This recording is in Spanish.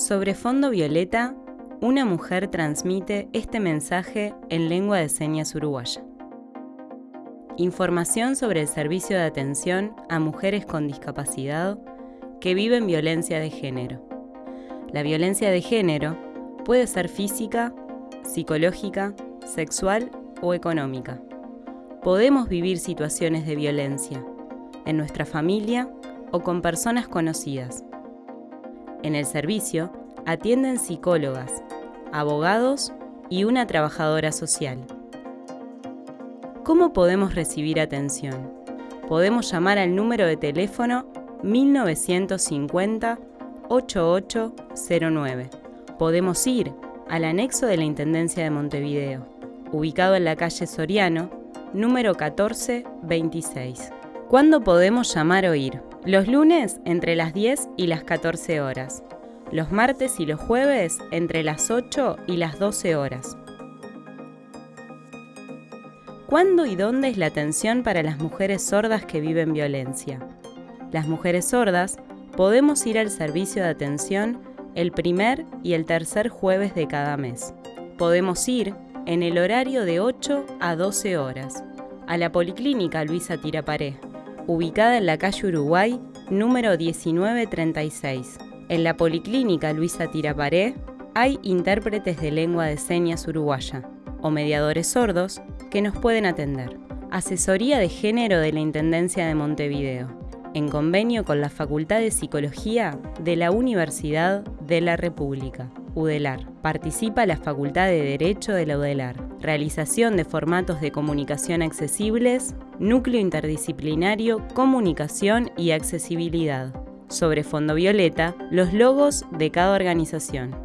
Sobre fondo violeta, una mujer transmite este mensaje en lengua de señas uruguaya. Información sobre el servicio de atención a mujeres con discapacidad que viven violencia de género. La violencia de género puede ser física, psicológica, sexual o económica. Podemos vivir situaciones de violencia en nuestra familia o con personas conocidas. En el servicio atienden psicólogas, abogados y una trabajadora social. ¿Cómo podemos recibir atención? Podemos llamar al número de teléfono 1950-8809. Podemos ir al anexo de la Intendencia de Montevideo, ubicado en la calle Soriano, número 1426. ¿Cuándo podemos llamar o ir? Los lunes entre las 10 y las 14 horas. Los martes y los jueves entre las 8 y las 12 horas. ¿Cuándo y dónde es la atención para las mujeres sordas que viven violencia? Las mujeres sordas podemos ir al servicio de atención el primer y el tercer jueves de cada mes. Podemos ir en el horario de 8 a 12 horas a la Policlínica Luisa Tiraparé, ubicada en la calle Uruguay, número 1936. En la Policlínica Luisa Tiraparé hay intérpretes de lengua de señas uruguaya o mediadores sordos que nos pueden atender. Asesoría de Género de la Intendencia de Montevideo, en convenio con la Facultad de Psicología de la Universidad de la República, UDELAR. Participa la Facultad de Derecho de la UDELAR. Realización de formatos de comunicación accesibles, Núcleo Interdisciplinario, Comunicación y Accesibilidad. Sobre fondo violeta, los logos de cada organización.